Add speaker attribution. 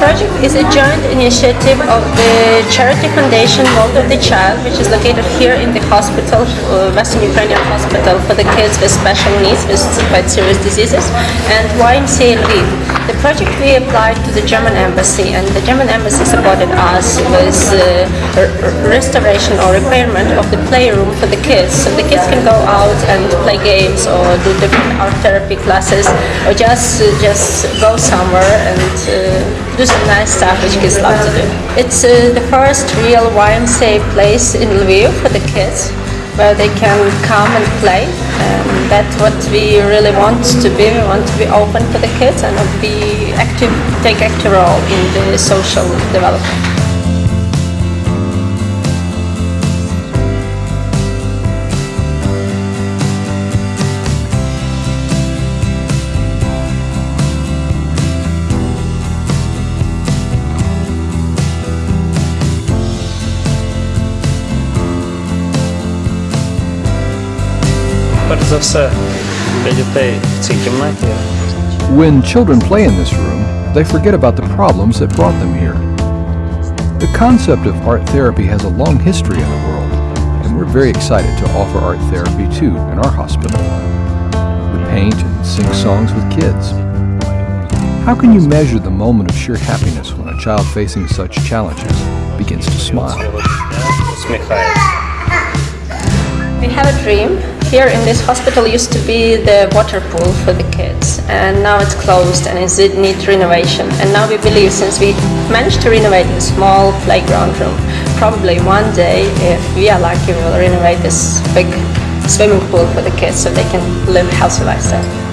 Speaker 1: Project is a joint initiative of the Charity Foundation World of the Child, which is located here in the hospital, uh, Western Ukrainian Hospital for the kids with special needs, with quite serious diseases, and YMCA Lviv. Project we applied to the German embassy, and the German embassy supported us with uh, restoration or repairment of the playroom for the kids, so the kids can go out and play games or do different art therapy classes, or just uh, just go somewhere and uh, do some nice stuff which kids love to do. It's uh, the first real YMCA place in Lviv for the kids where they can come and play. And that's what we really want to be. We want to be open for the kids and be active, take active role in the social development.
Speaker 2: перш за все для дітей в цій кімнаті.
Speaker 3: When children play in this room, they forget about the problems that brought them here. The concept of art therapy has a long history in the world, and we're very excited to offer art therapy too in our hospital. We paint and sing songs with kids. How can you measure the moment of sheer happiness when a child facing such challenges begins to smile?
Speaker 2: Усміхається.
Speaker 1: We have a dream. here in this hospital used to be the water pool for the kids and now it's closed and it needs renovation. And now we believe since we managed to renovate the small playground room, probably one day if we are lucky we will renovate this big swimming pool for the kids so they can live a healthy lifestyle.